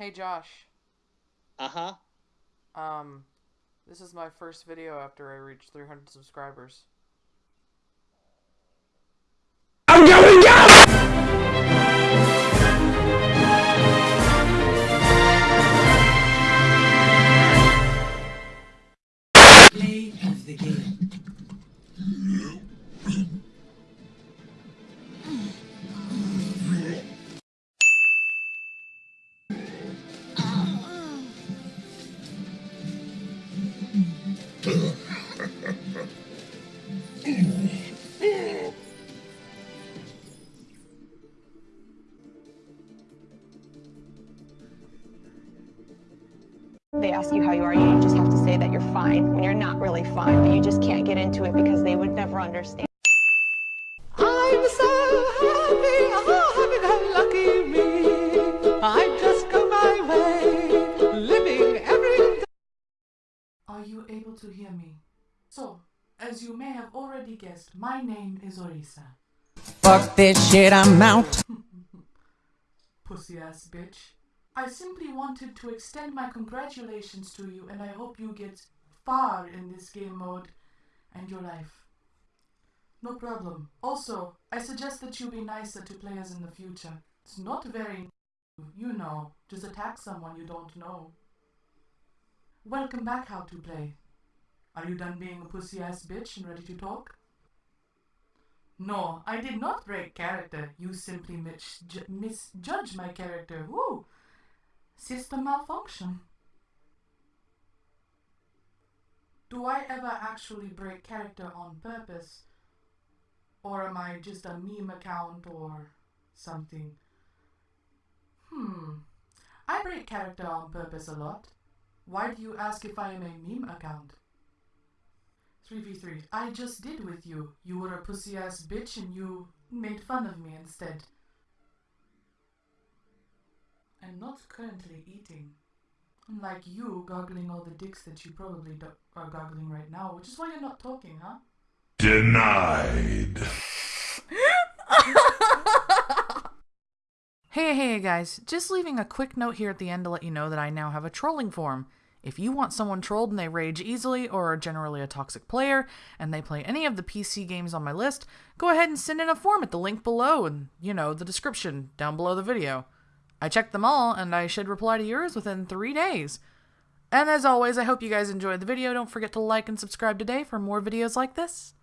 Hey Josh. Uh huh. Um, this is my first video after I reached 300 subscribers. They ask you how you are, you just have to say that you're fine when you're not really fine, but you just can't get into it because they would never understand. Able to hear me? So, as you may have already guessed, my name is Orisa. Fuck this shit, I'm out. Pussy ass bitch. I simply wanted to extend my congratulations to you and I hope you get far in this game mode and your life. No problem. Also, I suggest that you be nicer to players in the future. It's not very, you know, just attack someone you don't know. Welcome back, How to Play. Are you done being a pussy ass bitch and ready to talk? No, I did not break character. You simply misju- misjudged my character. Woo! System malfunction. Do I ever actually break character on purpose? Or am I just a meme account or something? Hmm. I break character on purpose a lot. Why do you ask if I am a meme account? 3v3. I just did with you. You were a pussy ass bitch and you made fun of me instead. I'm not currently eating. Unlike you goggling all the dicks that you probably do- are goggling right now, which is why you're not talking, huh? Denied. Hey, hey, guys. Just leaving a quick note here at the end to let you know that I now have a trolling forum. If you want someone trolled and they rage easily or are generally a toxic player and they play any of the PC games on my list, go ahead and send in a form at the link below and, you know, the description down below the video. I checked them all and I should reply to yours within three days. And as always, I hope you guys enjoyed the video. Don't forget to like and subscribe today for more videos like this.